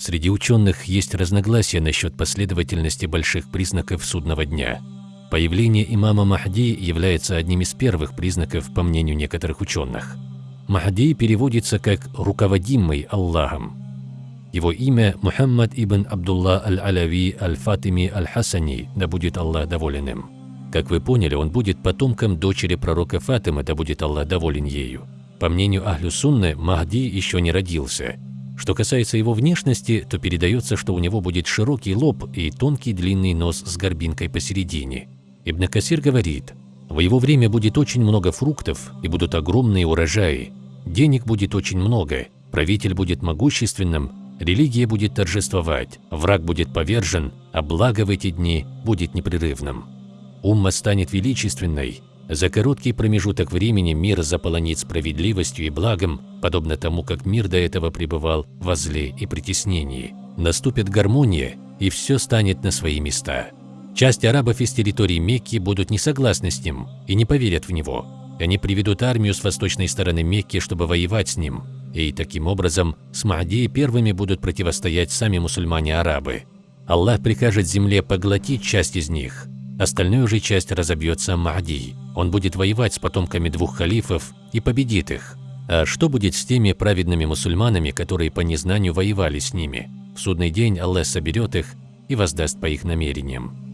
Среди ученых есть разногласия насчет последовательности больших признаков судного дня. Появление имама Махди является одним из первых признаков, по мнению некоторых ученых. Махди переводится как «руководимый Аллахом». Его имя Мухаммад ибн Абдулла аль-Алави аль-Фатими аль-Хасани, да будет Аллах доволен им. Как вы поняли, он будет потомком дочери пророка Фатимы, да будет Аллах доволен ею. По мнению Ахлю Сунны, Махди еще не родился. Что касается его внешности, то передается, что у него будет широкий лоб и тонкий длинный нос с горбинкой посередине. Ибн Касир говорит, в его время будет очень много фруктов и будут огромные урожаи, денег будет очень много, правитель будет могущественным, религия будет торжествовать, враг будет повержен, а благо в эти дни будет непрерывным. Умма станет величественной, за короткий промежуток времени мир заполонит справедливостью и благом, подобно тому, как мир до этого пребывал во зле и притеснении. Наступит гармония, и все станет на свои места. Часть арабов из территории Мекки будут не согласны с ним и не поверят в него. Они приведут армию с восточной стороны Мекки, чтобы воевать с ним. И таким образом с Махди первыми будут противостоять сами мусульмане-арабы. Аллах прикажет земле поглотить часть из них, остальную же часть разобьется Махди. Он будет воевать с потомками двух халифов и победит их. А что будет с теми праведными мусульманами, которые по незнанию воевали с ними? В судный день Аллах соберет их и воздаст по их намерениям.